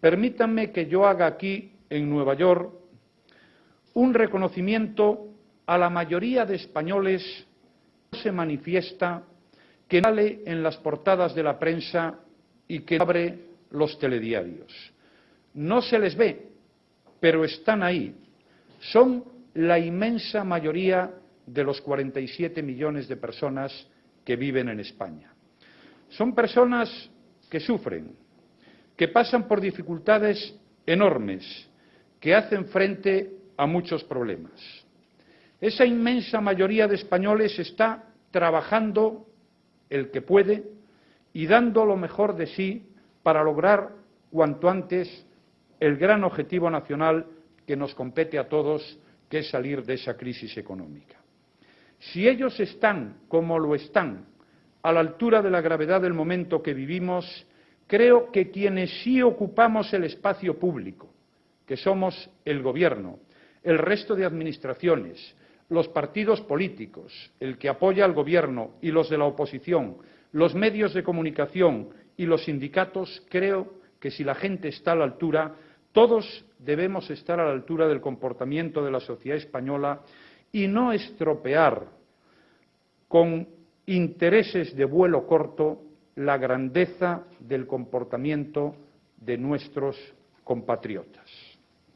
permítanme que yo haga aquí, en Nueva York, un reconocimiento a la mayoría de españoles que se manifiesta, que sale en las portadas de la prensa y que abre los telediarios. No se les ve, pero están ahí. Son la inmensa mayoría de los 47 millones de personas que viven en España. Son personas que sufren, que pasan por dificultades enormes, que hacen frente a muchos problemas. Esa inmensa mayoría de españoles está trabajando el que puede y dando lo mejor de sí para lograr cuanto antes el gran objetivo nacional que nos compete a todos, que es salir de esa crisis económica. Si ellos están, como lo están, a la altura de la gravedad del momento que vivimos, creo que quienes sí ocupamos el espacio público, que somos el Gobierno, el resto de administraciones, los partidos políticos, el que apoya al Gobierno y los de la oposición, los medios de comunicación y los sindicatos, creo que si la gente está a la altura, todos debemos estar a la altura del comportamiento de la sociedad española y no estropear con intereses de vuelo corto la grandeza del comportamiento de nuestros compatriotas.